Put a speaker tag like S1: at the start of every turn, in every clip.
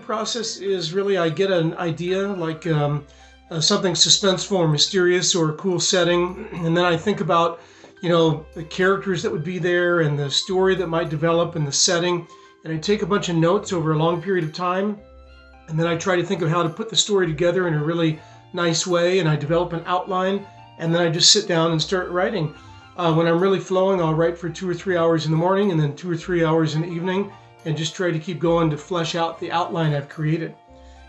S1: process is really I get an idea, like um, uh, something suspenseful or mysterious or a cool setting, and then I think about, you know, the characters that would be there and the story that might develop and the setting, and I take a bunch of notes over a long period of time, and then I try to think of how to put the story together in a really nice way, and I develop an outline, and then I just sit down and start writing. Uh, when I'm really flowing, I'll write for two or three hours in the morning and then two or three hours in the evening and just try to keep going to flesh out the outline I've created.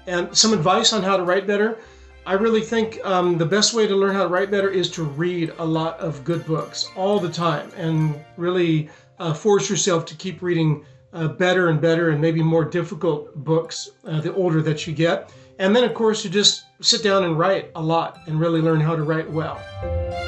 S1: And some advice on how to write better. I really think um, the best way to learn how to write better is to read a lot of good books all the time and really uh, force yourself to keep reading uh, better and better and maybe more difficult books uh, the older that you get. And then, of course, you just sit down and write a lot and really learn how to write well.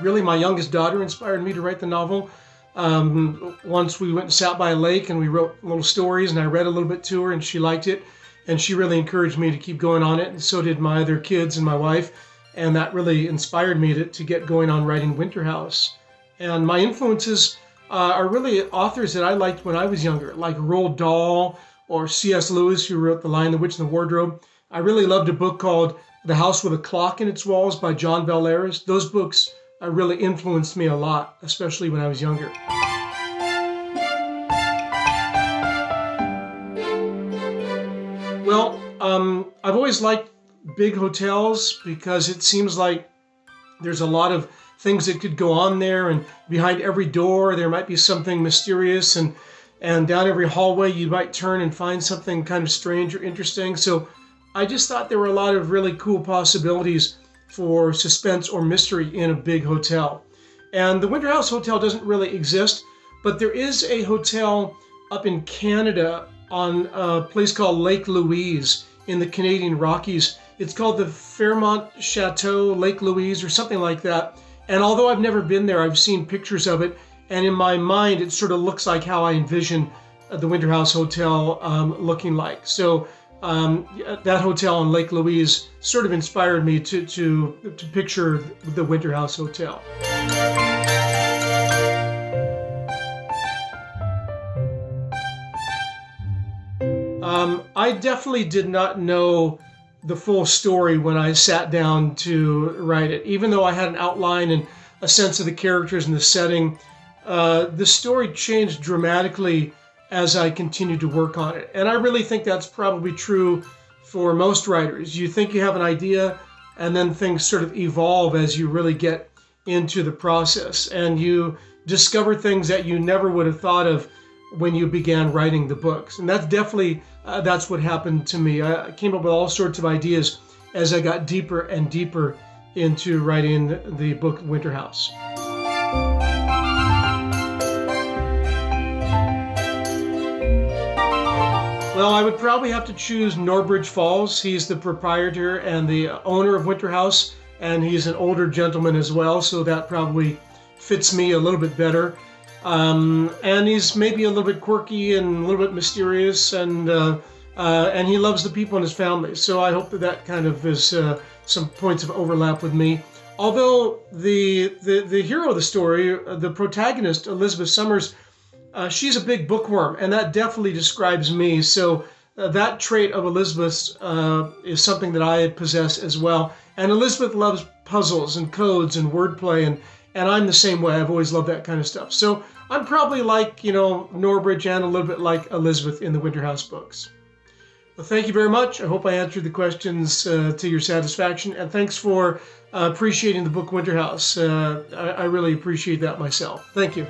S1: Really my youngest daughter inspired me to write the novel. Um, once we went and sat by a lake and we wrote little stories and I read a little bit to her and she liked it and she really encouraged me to keep going on it and so did my other kids and my wife and that really inspired me to, to get going on writing Winterhouse. And my influences uh, are really authors that I liked when I was younger, like Roald Dahl or C.S. Lewis, who wrote The Lion, the Witch, and the Wardrobe. I really loved a book called The House with a Clock in Its Walls by John Bellairs. Those books uh, really influenced me a lot, especially when I was younger. Well, um, I've always liked big hotels because it seems like there's a lot of things that could go on there, and behind every door there might be something mysterious, and and down every hallway you might turn and find something kind of strange or interesting. So I just thought there were a lot of really cool possibilities for suspense or mystery in a big hotel. And the Winterhouse Hotel doesn't really exist, but there is a hotel up in Canada on a place called Lake Louise in the Canadian Rockies. It's called the Fairmont Chateau Lake Louise or something like that. And although I've never been there, I've seen pictures of it. And in my mind, it sort of looks like how I envision the Winterhouse Hotel um, looking like. So um, that hotel on Lake Louise sort of inspired me to, to, to picture the Winterhouse Hotel. Um, I definitely did not know the full story when I sat down to write it. Even though I had an outline and a sense of the characters and the setting, uh, the story changed dramatically as I continue to work on it. And I really think that's probably true for most writers. You think you have an idea, and then things sort of evolve as you really get into the process, and you discover things that you never would have thought of when you began writing the books. And that's definitely uh, that's what happened to me. I came up with all sorts of ideas as I got deeper and deeper into writing the book Winterhouse. Well, I would probably have to choose Norbridge Falls. He's the proprietor and the owner of Winterhouse, and he's an older gentleman as well, so that probably fits me a little bit better. Um, and he's maybe a little bit quirky and a little bit mysterious, and uh, uh, and he loves the people in his family. So I hope that that kind of is uh, some points of overlap with me. Although the the the hero of the story, uh, the protagonist Elizabeth Somerset uh, she's a big bookworm, and that definitely describes me. So uh, that trait of Elizabeth's uh, is something that I possess as well. And Elizabeth loves puzzles and codes and wordplay, and and I'm the same way. I've always loved that kind of stuff. So I'm probably like you know Norbridge and a little bit like Elizabeth in the Winterhouse books. Well, thank you very much. I hope I answered the questions uh, to your satisfaction, and thanks for uh, appreciating the book Winterhouse. Uh, I, I really appreciate that myself. Thank you.